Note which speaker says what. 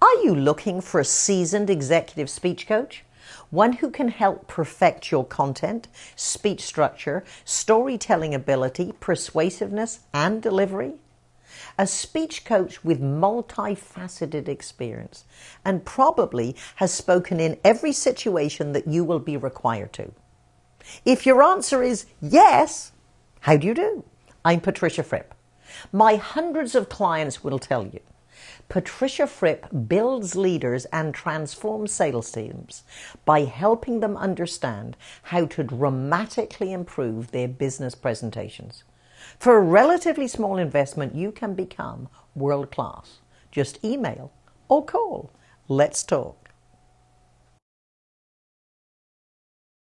Speaker 1: Are you looking for a seasoned executive speech coach? One who can help perfect your content, speech structure, storytelling ability, persuasiveness, and delivery? A speech coach with multifaceted experience and probably has spoken in every situation that you will be required to. If your answer is yes, how do you do? I'm Patricia Fripp. My hundreds of clients will tell you Patricia Fripp builds leaders and transforms sales teams by helping them understand how to dramatically improve their business presentations. For a relatively small investment, you can become world class. Just email or call. Let's talk.